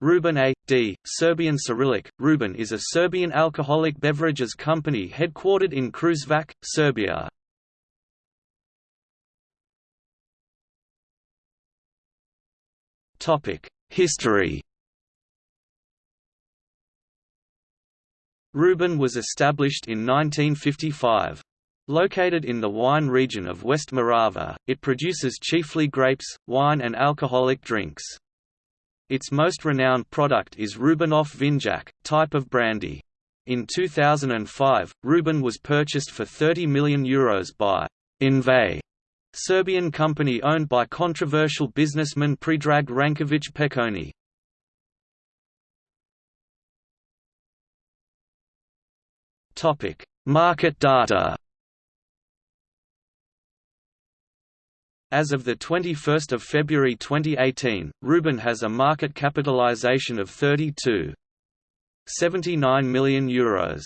Rubin A.D., Serbian Cyrillic, Rubin is a Serbian alcoholic beverages company headquartered in Kruševac, Serbia. History Rubin was established in 1955. Located in the wine region of West Morava, it produces chiefly grapes, wine and alcoholic drinks. Its most renowned product is Rubinov Vinjak, type of brandy. In 2005, Rubin was purchased for €30 million Euros by Invej, Serbian company owned by controversial businessman Predrag Ranković Peconi. Market data As of 21 February 2018, Rubin has a market capitalization of 32.79 million euros.